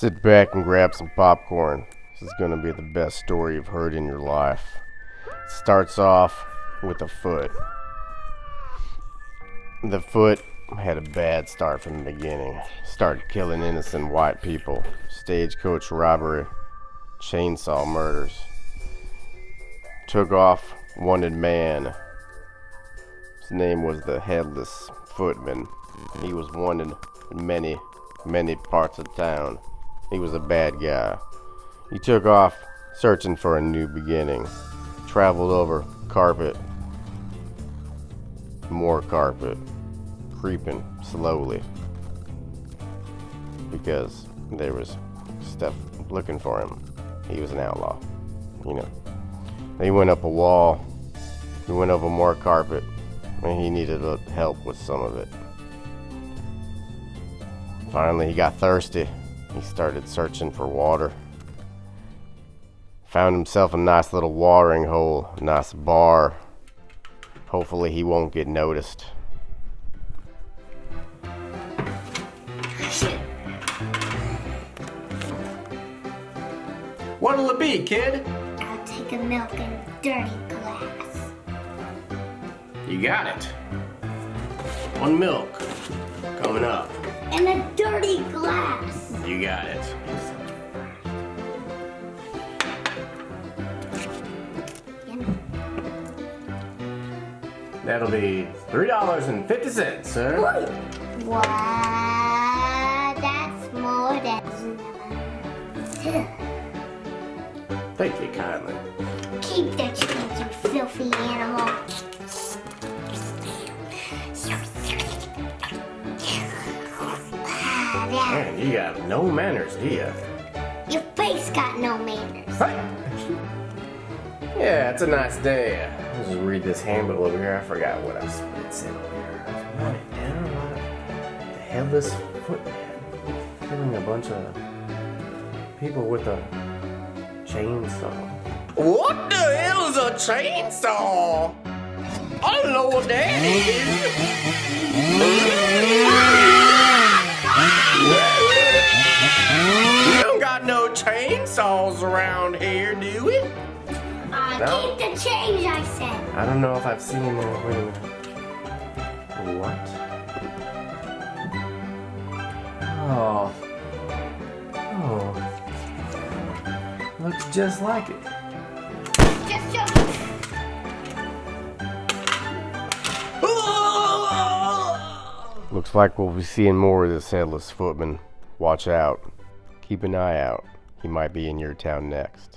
Sit back and grab some popcorn. This is going to be the best story you've heard in your life. It starts off with a foot. The foot had a bad start from the beginning. Started killing innocent white people, stagecoach robbery, chainsaw murders. Took off wanted man. His name was the Headless Footman. He was wanted in many, many parts of town. He was a bad guy. He took off searching for a new beginning. Traveled over carpet, more carpet, creeping slowly because there was stuff looking for him. He was an outlaw, you know. He went up a wall, he went over more carpet, and he needed help with some of it. Finally, he got thirsty he started searching for water. Found himself a nice little watering hole, a nice bar. Hopefully he won't get noticed. What'll it be, kid? I'll take a milk in a dirty glass. You got it. One milk coming up. In a dirty glass. You got it. That'll be three dollars and fifty cents, sir. What? That's more than. Thank you kindly. Keep that change, you filthy animal. Man, you got no manners, do you? Your face got no manners. Yeah, it's a nice day. Let's just read this handbook over here. I forgot what I said over here. Wanted down the headless footman. Killing a bunch of people with a chainsaw. What the hell is a chainsaw? I don't know what that is. Chainsaws around here, do we? Uh, no. Keep the change, I said. I don't know if I've seen it. Wait a minute. What? Oh. Oh. Looks just like it. Just me. Looks like we'll be seeing more of this headless footman. Watch out. Keep an eye out. He might be in your town next.